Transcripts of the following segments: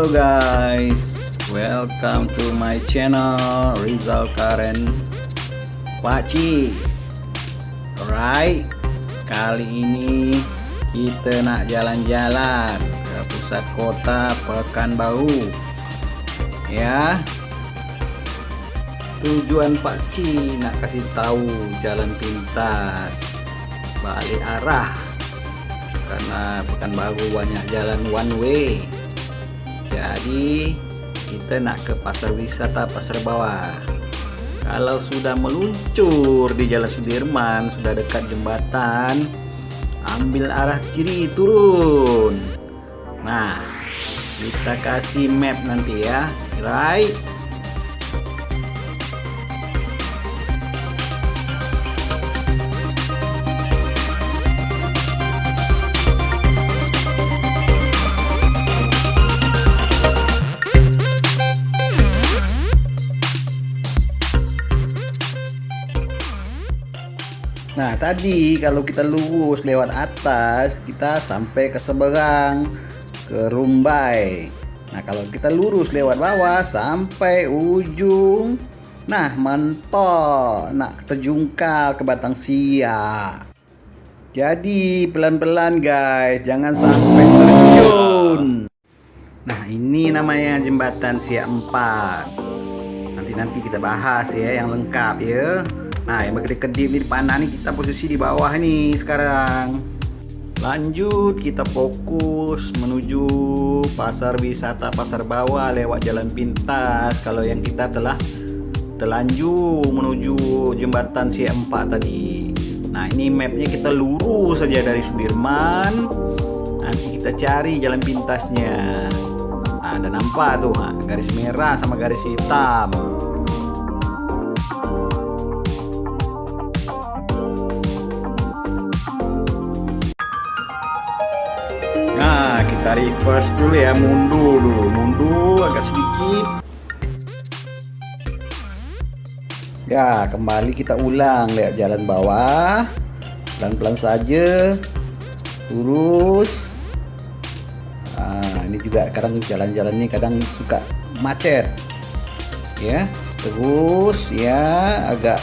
Halo guys, welcome to my channel Rizal Karen Pakcik Alright, kali ini kita nak jalan-jalan ke pusat kota Pekanbaru. Ya. Tujuan Pakcik nak kasih tahu jalan pintas balik arah. Karena Pekanbaru banyak jalan one way jadi kita nak ke pasar wisata pasar bawah. Kalau sudah meluncur di jalan Sudirman sudah dekat jembatan ambil arah kiri turun. Nah kita kasih map nanti ya. Right Tadi kalau kita lurus lewat atas kita sampai ke seberang ke Rumbai. Nah kalau kita lurus lewat bawah sampai ujung. Nah mentok nak terjungkal ke Batang Siak. Jadi pelan-pelan guys jangan sampai terjun. Nah ini namanya jembatan Siak 4. Nanti-nanti kita bahas ya yang lengkap ya. Nah yang berkedip-kedip di panah nih kita posisi di bawah nih sekarang. Lanjut kita fokus menuju pasar wisata pasar bawah lewat jalan pintas. Kalau yang kita telah telanjur menuju jembatan C4 tadi. Nah ini mapnya kita lurus saja dari Sudirman. Nanti kita cari jalan pintasnya. Nah ada nampak tuh garis merah sama garis hitam Kita reverse dulu ya, mundur dulu, mundur agak sedikit. Ya, kembali kita ulang lihat jalan bawah. Pelan-pelan saja. Lurus. Nah, ini juga kadang jalan-jalan ini kadang suka macet. Ya, terus ya agak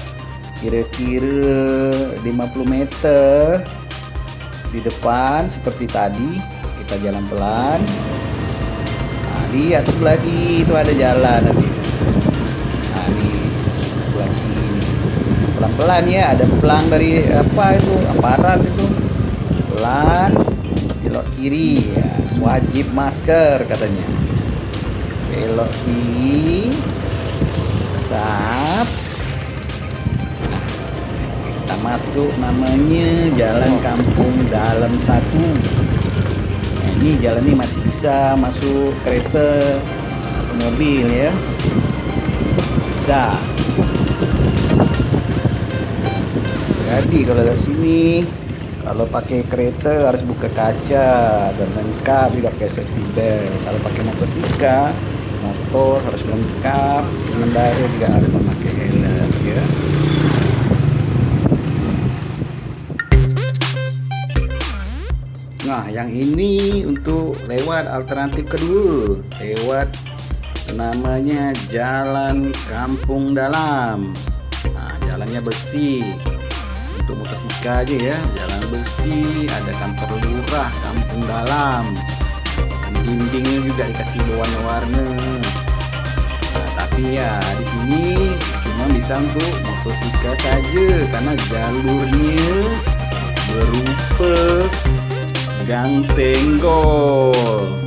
kira-kira 50 meter di depan seperti tadi kita jalan pelan. Nah, lihat sebelah kiri itu ada jalan nanti. Nah ini sebelah kiri. Pelan-pelan ya ada pelang dari apa itu aparat itu. Pelan belok kiri. Ya wajib masker katanya. Belok kiri. Sap. Nah, kita masuk namanya jalan kampung dalam satu ini jalan ini masih bisa masuk kereta atau mobil ya. Bisa. Jadi kalau dari sini kalau pakai kereta harus buka kaca dan lengkap juga pakai safety belt. Kalau pakai motosikal motor harus lengkap pengendara juga harus memakai yang ini untuk lewat alternatif kedua, lewat namanya Jalan Kampung Dalam. Nah, jalannya bersih. Untuk motosikal aja ya, jalan bersih, ada kantor lurah Kampung Dalam. Dindingnya juga dikasih warna-warna. Nah, tapi ya di sini cuma bisa untuk motosikal saja karena jalurnya berupa gang senggol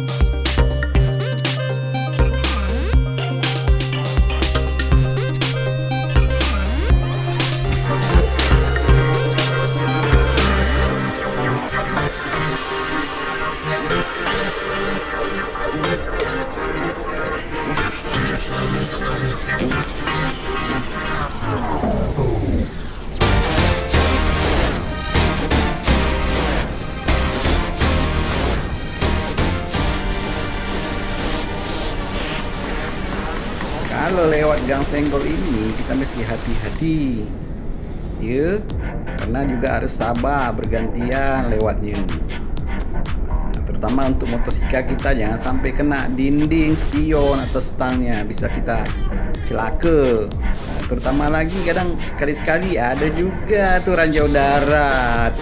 gang senggol ini kita mesti hati-hati. Ya karena juga harus sabar bergantian lewatnya. Nah, terutama untuk motosikal kita jangan sampai kena dinding spion atau stangnya. Bisa kita celaka. Nah, terutama lagi kadang sekali-sekali ada juga tuh ranjau darat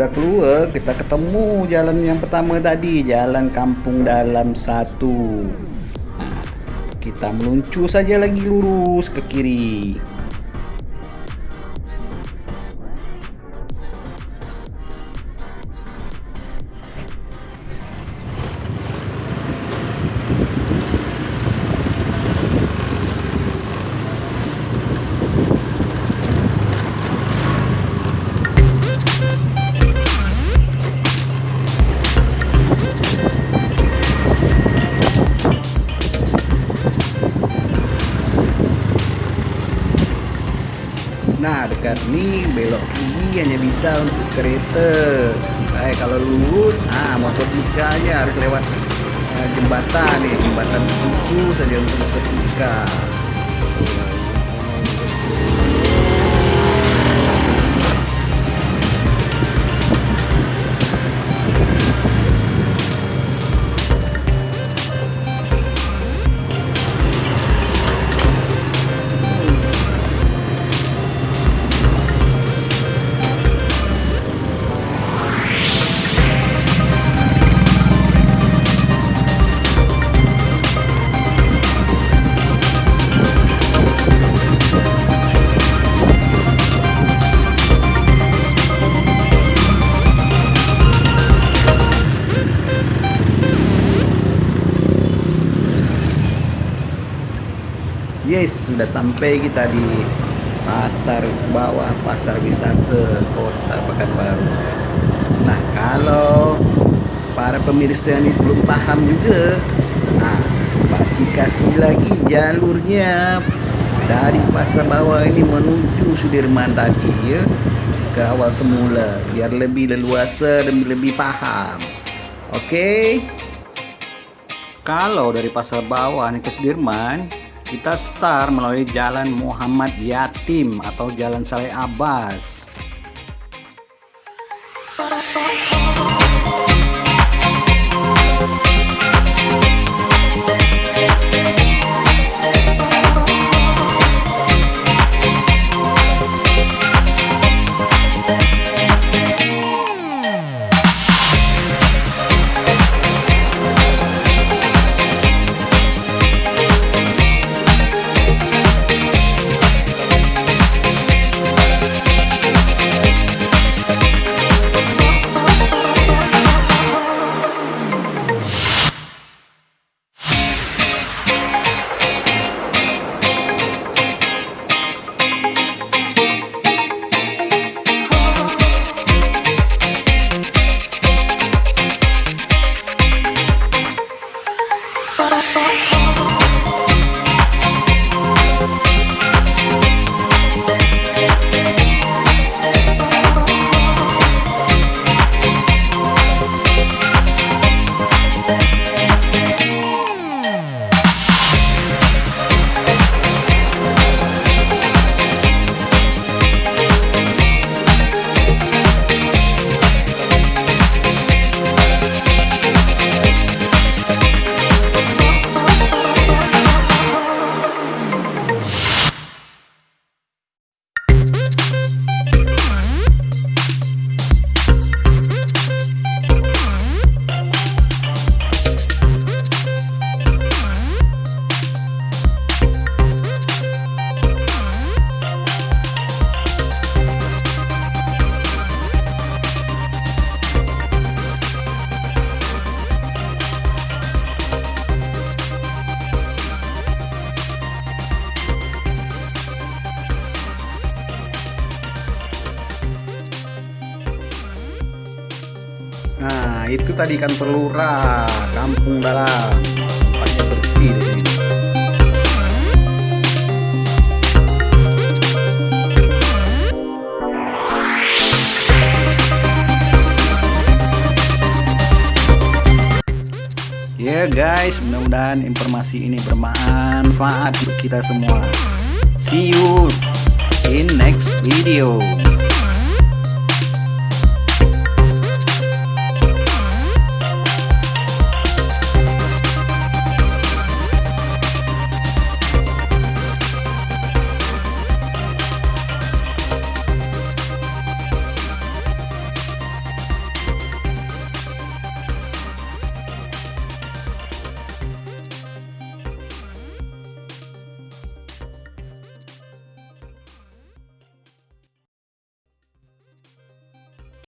udah keluar kita ketemu jalan yang pertama tadi, jalan Kampung Dalam satu. Nah, kita meluncur saja lagi lurus ke kiri. Dekat ni belok kiri hanya bisa untuk kereta. Baik kalau lurus ah motorsikalnya harus lewat uh, jembatan ni Jembatan itu saja untuk motorsikal Yes, sudah sampai kita di pasar bawah pasar wisata kota Pekanbaru. Nah, kalau para pemirsa ini belum paham juga, nah, Pak Cik kasih lagi jalurnya dari pasar bawah ini menuju Sudirman tadi ya ke awal semula biar lebih leluasa dan lebih paham. Oke. Okay? Kalau dari pasar bawah ini ke Sudirman, kita start melalui jalan Muhammad Yatim atau jalan Saleh Abbas Nah, itu tadi ikan perlura, kampung dalam. Tempatnya bersih. Ya guys, mudah-mudahan informasi ini bermanfaat untuk kita semua. See you in next video.